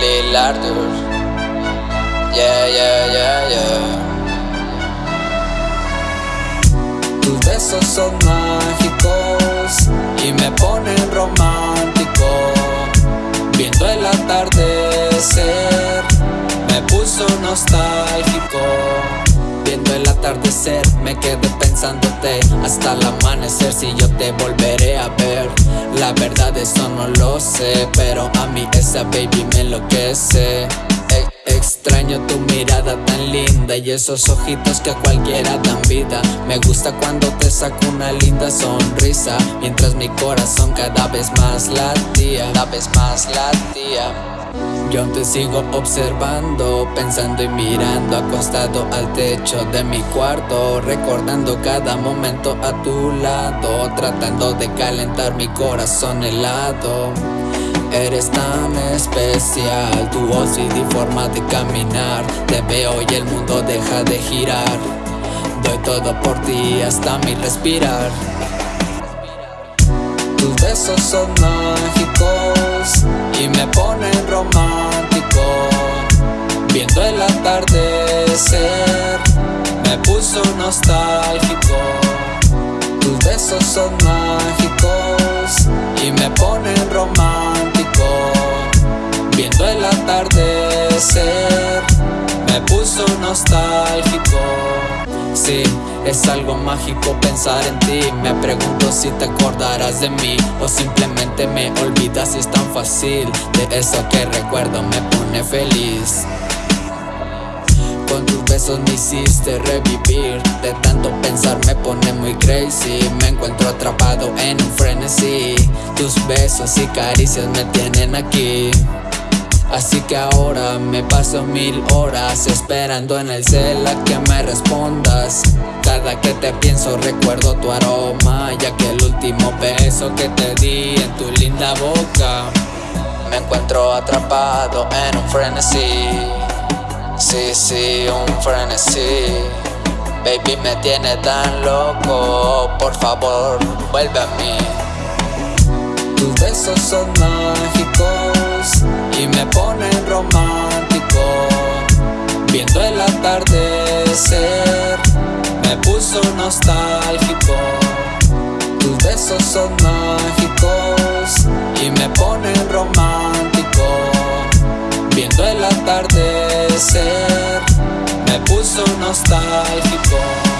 Lil Arthur. Yeah, yeah, yeah, yeah. Tus besos son mágicos y me ponen romántico. Viendo el atardecer, me puso nostálgico. Viendo el atardecer, me quedé pensándote hasta el amanecer. Si yo te volveré a ver, la verdad eso no lo sé, pero a mí esa baby me enloquece. Extraño tu mirada tan linda y esos ojitos que a cualquiera dan vida. Me gusta cuando te saco una linda sonrisa, mientras mi corazón cada vez más latía, cada vez más latía. Yo te sigo observando, pensando y mirando acostado al techo de mi cuarto, recordando cada momento a tu lado, tratando de calentar mi corazón helado. Eres tan especial, tu voz y tu forma de caminar Te veo y el mundo deja de girar. Doy todo por ti hasta mi respirar. Tus besos son mágicos me puso nostálgico. Tus besos son mágicos y me ponen romántico. Viendo el atardecer Me puso nostálgico. Sí, es algo mágico pensar en ti. Me pregunto si te acordarás de mí O simplemente me olvidas y es tan fácil. De eso que recuerdo me pone feliz besos me hiciste revivir. De tanto pensar me pone muy crazy. Me encuentro atrapado en un frenesí. Tus besos y caricias me tienen aquí. Así que ahora me paso mil horas esperando en el cel a que me respondas. Cada que te pienso recuerdo tu aroma Ya que el último beso que te di en tu linda boca. Me encuentro atrapado en un frenesí Sí, sí, un frenesí. Baby me tiene tan loco. Por favor, vuelve a mí. Tus besos son mágicos y me ponen romántico. Viendo el atardecer me puso nostálgico. Tus besos son mágicos Viendo el atardecer me puso nostálgico